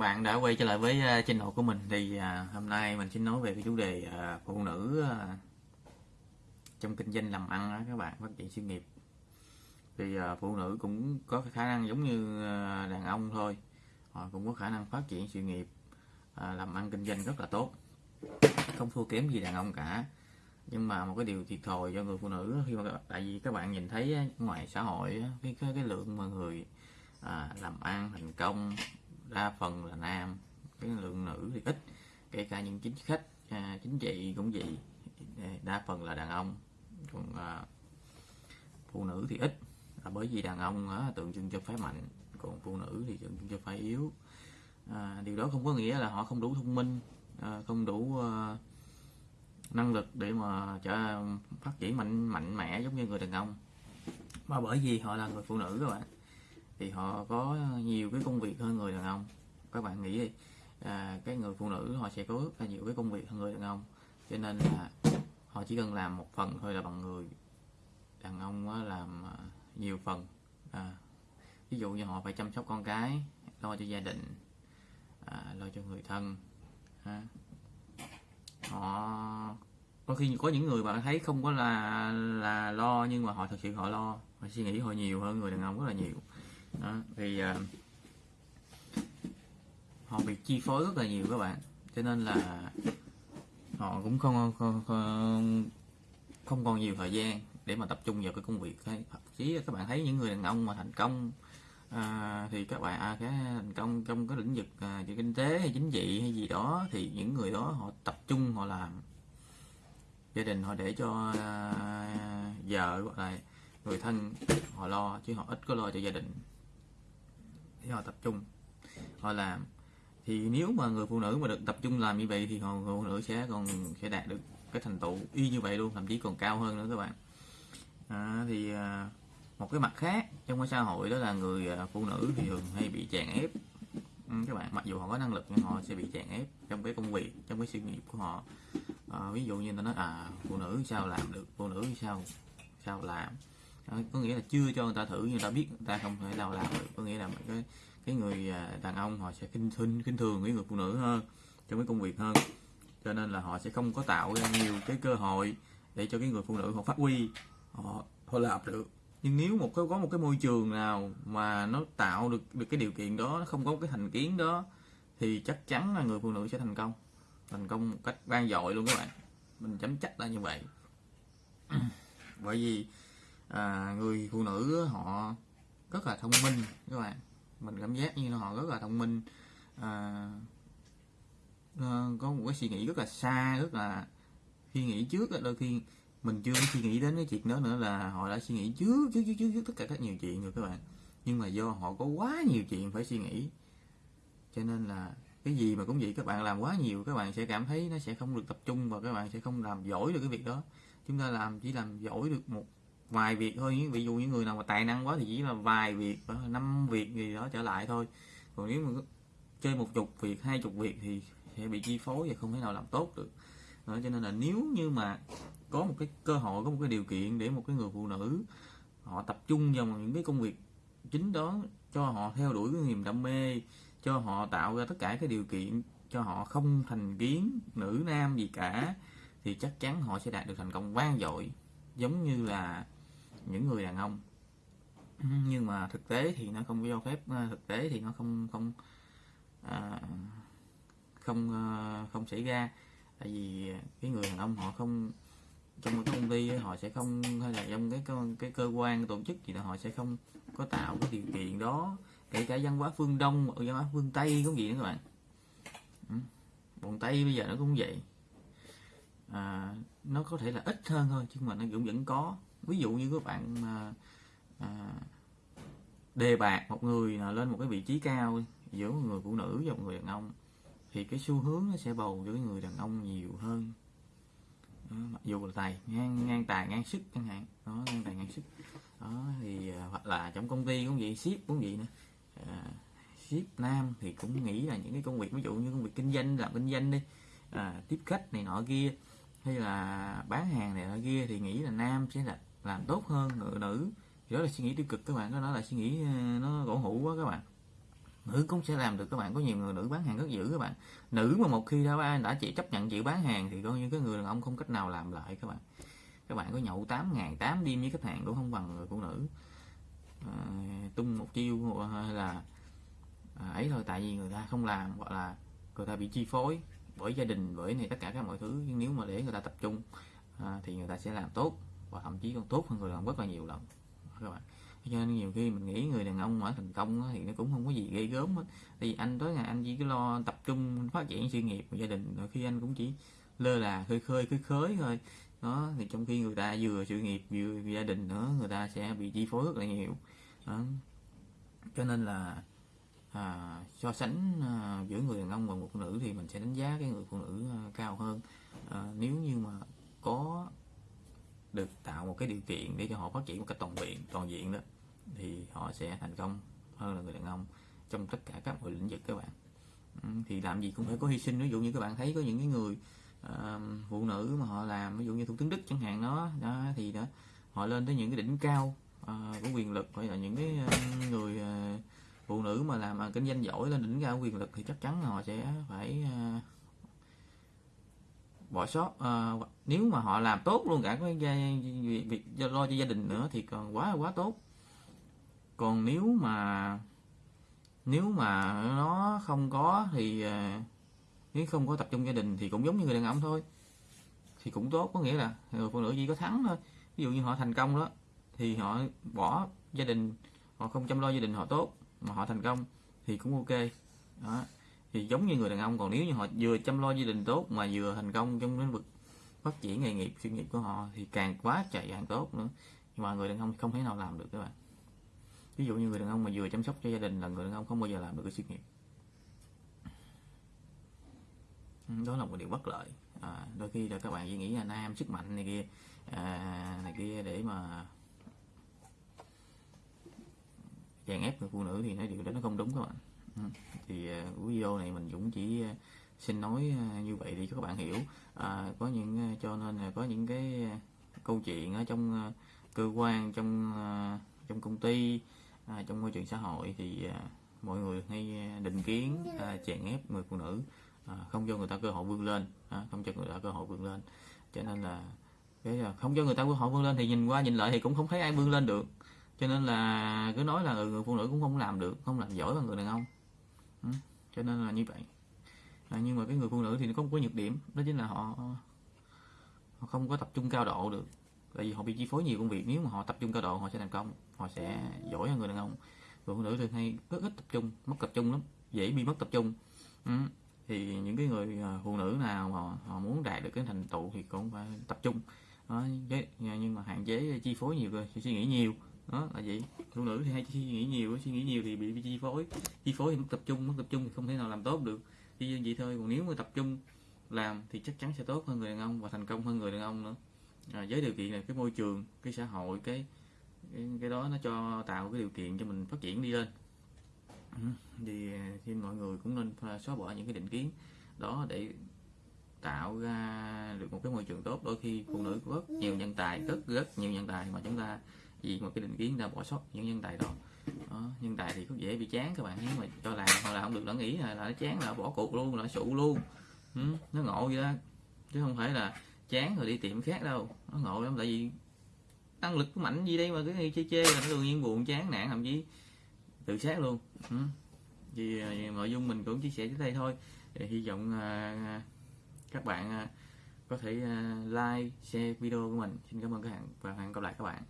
bạn đã quay trở lại với uh, channel của mình thì uh, hôm nay mình xin nói về cái chủ đề uh, phụ nữ uh, trong kinh doanh làm ăn đó, các bạn phát triển sự nghiệp. Thì uh, phụ nữ cũng có khả năng giống như uh, đàn ông thôi. Họ cũng có khả năng phát triển sự nghiệp uh, làm ăn kinh doanh rất là tốt. Không thua kém gì đàn ông cả. Nhưng mà một cái điều thiệt thòi cho người phụ nữ khi mà tại vì các bạn nhìn thấy ngoài xã hội cái cái, cái lượng mà người à, làm ăn thành công đa phần là nam cái lượng nữ thì ít kể cả những chính khách à, chính trị cũng vậy. Đa phần là đàn ông còn à, phụ nữ thì ít. Là bởi vì đàn ông á, tượng trưng cho phái mạnh còn phụ nữ thì tượng trưng cho phái yếu. À, điều đó không có nghĩa là họ không đủ thông minh à, không đủ à, năng lực để mà trở phát triển mạnh mạnh mẽ giống như người đàn ông. Mà bởi vì họ là người phụ nữ các bạn thì họ có nhiều cái công việc hơn người đàn ông. Các bạn nghĩ đi à, cái người phụ nữ họ sẽ có rất là nhiều cái công việc hơn người đàn ông. Cho nên là họ chỉ cần làm một phần thôi là bằng người. Đàn ông làm à, nhiều phần. À, ví dụ như họ phải chăm sóc con cái lo cho gia đình à, lo cho người thân à, họ có khi có những người bạn thấy không có là là lo nhưng mà họ thực sự họ lo. Họ suy nghĩ họ nhiều hơn người đàn ông rất là nhiều đó, thì uh, họ bị chi phối rất là nhiều các bạn. Cho nên là họ cũng không không, không, không còn nhiều thời gian để mà tập trung vào cái công việc thậm chí các bạn thấy những người đàn ông mà thành công à, thì các bạn à, cái thành công trong cái lĩnh vực à, kinh tế hay chính trị hay gì đó thì những người đó họ tập trung họ làm. Gia đình họ để cho à, vợ hoặc là người thân họ lo chứ họ ít có lo cho gia đình để họ tập trung. Họ làm. Thì nếu mà người phụ nữ mà được tập trung làm như vậy thì họ người phụ nữ sẽ còn sẽ đạt được cái thành tựu y như vậy luôn thậm chí còn cao hơn nữa các bạn. À, thì à, một cái mặt khác trong cái xã hội đó là người à, phụ nữ thì thường hay bị chèn ép. Ừ, các bạn mặc dù họ có năng lực nhưng họ sẽ bị chèn ép trong cái công việc trong cái sự nghiệp của họ. À, ví dụ như ta nói à phụ nữ sao làm được phụ nữ sao sao làm? Có nghĩa là chưa cho người ta thử, nhưng người ta biết người ta không thể nào làm được. Có nghĩa là cái cái người à, đàn ông họ sẽ kinh thinh kinh thường với người phụ nữ hơn trong cái công việc hơn. Cho nên là họ sẽ không có tạo ra nhiều cái cơ hội để cho cái người phụ nữ họ phát huy, họ họ làm được. Nhưng nếu một cái, có một cái môi trường nào mà nó tạo được được cái điều kiện đó, nó không có cái thành kiến đó, thì chắc chắn là người phụ nữ sẽ thành công. Thành công một cách vang dội luôn các bạn. Mình chấm chắc là như vậy. Bởi vì à, người phụ nữ họ rất là thông minh các bạn. Mình cảm giác như họ rất là thông minh. À, à, có một cái suy nghĩ rất là xa rất là suy nghĩ trước đôi khi mình chưa suy nghĩ đến cái chuyện đó nữa là họ đã suy nghĩ trước trước trước trước, trước tất cả các nhiều chuyện rồi các bạn. Nhưng mà do họ có quá nhiều chuyện phải suy nghĩ. Cho nên là cái gì mà cũng vậy các bạn làm quá nhiều các bạn sẽ cảm thấy nó sẽ không được tập trung và các bạn sẽ không làm giỏi được cái việc đó. Chúng ta làm chỉ làm giỏi được một vài việc thôi. Ví dụ những người nào mà tài năng quá thì chỉ là vài việc năm việc gì đó trở lại thôi. Còn nếu mà chơi một chục việc hai chục việc thì sẽ bị chi phối và không thể nào làm tốt được. Đó, cho nên là nếu như mà có một cái cơ hội có một cái điều kiện để một cái người phụ nữ họ tập trung vào những cái công việc chính đó cho họ theo đuổi cái niềm đam mê cho họ tạo ra tất cả cái điều kiện cho họ không thành kiến nữ nam gì cả thì chắc chắn họ sẽ đạt được thành công vang dội. Giống như là những người đàn ông. Nhưng mà thực tế thì nó không cho phép ờ, thực tế thì nó không không à, không ờ, không xảy ra. Tại vì cái người đàn ông họ không trong cái công ty họ sẽ không hay là trong cái cái cơ quan tổ chức gì đó họ sẽ không có tạo cái điều kiện đó kể cả văn hóa phương đông văn hóa phương tây cũng vậy nữa các bạn. Ừ, Bọn tây bây giờ nó cũng vậy. À, nó có thể là ít hơn thôi nhưng mà nó cũng vẫn có ví dụ như các bạn mà à, đề bạc một người nào lên một cái vị trí cao giữa một người phụ nữ và một người đàn ông thì cái xu hướng nó sẽ bầu cho cái người đàn ông nhiều hơn. Đó, mặc dù là tài ngang ngang tài ngang sức chẳng hạn. Đó ngang tài ngang sức. Đó thì à, hoặc là trong công ty cũng vậy ship cũng vậy nữa. À, ship nam thì cũng nghĩ là những cái công việc ví dụ như công việc kinh doanh làm kinh doanh đi à, tiếp khách này nọ kia hay là bán hàng này nọ kia thì nghĩ là nam sẽ là làm tốt hơn người nữ. Thì đó là suy nghĩ tiêu cực các bạn đó là suy nghĩ ờ, nó cổ hủ quá các bạn. Nữ cũng sẽ làm được các bạn có nhiều người nữ bán hàng rất dữ các bạn. Nữ mà một khi đã đã chỉ chấp nhận chịu bán hàng thì coi như cái người đàn ông không cách nào làm lại các bạn. Các bạn có nhậu 8 ngàn 8 đêm với khách hàng cũng không bằng người phụ nữ. À, tung một chiêu ờ, hay là à, ấy thôi tại vì người ta không làm gọi là người ta bị chi phối bởi gia đình bởi này tất cả các mọi thứ. Nhưng nếu mà để người ta tập trung à, thì người ta sẽ làm tốt và thậm chí còn tốt hơn người đàn ông rất là nhiều lần. Các bạn. Cho nên nhiều khi mình nghĩ người đàn ông mà thành công thì nó cũng không có gì gây gớm hết. Thì anh tối ngày anh chỉ lo tập trung phát triển sự nghiệp và gia đình rồi khi anh cũng chỉ lơ là khơi khơi khơi khới thôi. Đó thì trong khi người ta vừa sự nghiệp vừa gia đình nữa người ta sẽ bị chi phối rất là nhiều. Đó. cho nên là à, so sánh à, giữa người đàn ông và một phụ nữ thì mình sẽ đánh giá cái người phụ nữ à, cao hơn. À, nếu như mà có được tạo một cái điều kiện để cho họ phát triển một cách toàn diện toàn diện đó thì họ sẽ thành công hơn là người đàn ông trong tất cả các mọi lĩnh vực các bạn. Thì làm gì cũng phải có hy sinh. Ví dụ như các bạn thấy có những cái người uh, phụ nữ mà họ làm ví dụ như thủ tướng đức chẳng hạn đó đó thì đó họ lên tới những cái đỉnh cao uh, của quyền lực. Hay là những cái uh, người uh, phụ nữ mà làm uh, kinh doanh giỏi lên đỉnh cao quyền lực thì chắc chắn họ sẽ phải uh, bỏ sót uh, nếu mà họ làm tốt luôn cả cái việc lo cho gia đình nữa thì còn quá quá tốt. Còn nếu mà nếu mà nó không có thì uh, nếu không có tập trung gia đình thì cũng giống như người đàn ông thôi thì cũng tốt. Có nghĩa là người phụ nữ chỉ có thắng thôi. Ví dụ như họ thành công đó thì họ bỏ gia đình họ không chăm lo gia đình họ tốt mà họ thành công thì cũng ok. Đó thì giống như người đàn ông còn nếu như họ vừa chăm lo gia đình tốt mà vừa thành công trong lĩnh vực phát triển nghề nghiệp sự nghiệp của họ thì càng quá chạy càng tốt nữa. Nhưng mà người đàn ông không thể nào làm được các bạn. Ví dụ như người đàn ông mà vừa chăm sóc cho gia đình là người đàn ông không bao giờ làm được cái sự nghiệp. Ừ, đó là một điều bất lợi. À, đôi khi là các bạn chỉ nghĩ là nam sức mạnh này kia à, này kia để mà chèn ép người phụ nữ thì nói điều đó nó không đúng các bạn. Ừ. thì ờ, video này mình cũng chỉ ờ, xin nói ờ, như vậy để cho các bạn hiểu. À, có những cho nên là có những cái câu chuyện ở trong cơ quan trong trong công ty à, trong môi trường xã hội thì mọi người hay định kiến chèn ép người phụ nữ à, không cho người ta cơ hội vươn lên à, không cho người ta cơ hội vươn lên. Cho nên là cái là không cho người ta cơ hội vươn lên thì nhìn qua nhìn lại thì cũng không thấy ai vươn lên được. Cho nên là cứ nói là ừ, người phụ nữ cũng không làm được không làm giỏi bằng người đàn ông ừ, cho nên là như vậy. À, nhưng mà cái người phụ nữ thì nó có một cái nhược điểm đó chính là họ họ không có tập trung cao độ được. Tại vì họ bị chi phối nhiều công việc nếu mà họ tập trung cao độ họ sẽ thành công họ sẽ giỏi hơn người đàn ông. Người phụ nữ thường hay rất ít tập trung mất tập trung lắm dễ bị mất tập trung. Ừ thì những cái người à, phụ nữ nào mà họ muốn đạt được cái thành tựu thì cũng phải tập trung. Đó, nhưng mà hạn chế chi phối nhiều rồi suy nghĩ nhiều đó là vậy. Phụ nữ thì hay suy nghĩ nhiều suy nghĩ nhiều thì bị, bị chi phối. Chi phối thì mất tập trung mất tập trung thì không thể nào làm tốt được. Chỉ vậy thôi còn nếu mà tập trung làm thì chắc chắn sẽ tốt hơn người đàn ông và thành công hơn người đàn ông nữa. À, với điều kiện là cái môi trường cái xã hội cái cái, đó nó cho tạo cái điều kiện cho mình phát triển đi lên. Ừ, thì, à, thì mọi người cũng nên xóa bỏ những cái định kiến đó để tạo ra được một cái môi trường tốt. Đôi khi phụ nữ có rất nhiều nhân tài rất rất nhiều nhân tài mà chúng ta vì một cái định kiến ta bỏ sót những nhân tài đó, đó nhân tài thì cũng dễ bị chán các bạn nếu mà cho làm hoặc là không được đã nghĩ là, là nó chán là bỏ cuộc luôn là sụ luôn. Ừ, nó ngộ vậy đó. Chứ không phải là chán rồi đi tiệm khác đâu. Nó ngộ lắm tại vì năng lực của mạnh gì đây mà cứ chê chê là nó đương nhiên buồn chán nản thậm chí tự sát luôn. Ừ. thì nội dung mình cũng chia sẻ tới đây thôi. Thì hy vọng uh, các bạn uh, có thể uh, like share video của mình. Xin cảm ơn các bạn và hẹn gặp lại các bạn.